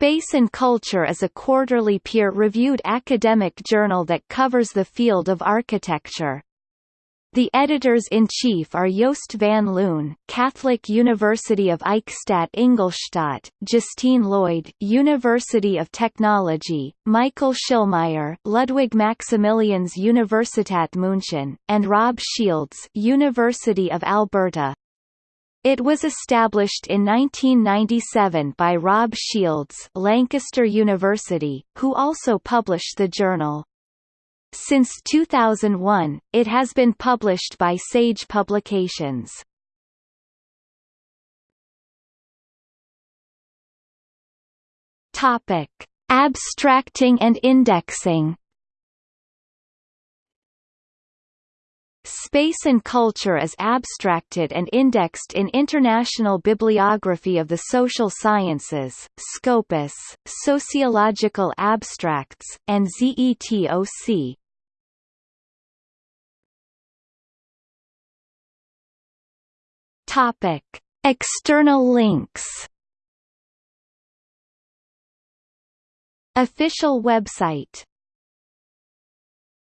Space and Culture is a quarterly peer-reviewed academic journal that covers the field of architecture. The editors-in-chief are Joost van Loon, Catholic University of Eichstätt Ingolstadt, Justine Lloyd, University of Technology, Michael Schillmeier, Ludwig Maximilians Universität München, and Rob Shields, University of Alberta. It was established in 1997 by Rob Shields Lancaster University, who also published the journal. Since 2001, it has been published by Sage Publications. Topic: Abstracting and indexing. Space and culture is abstracted and indexed in International Bibliography of the Social Sciences, Scopus, Sociological Abstracts, and ZETOC. Topic: External links. Official website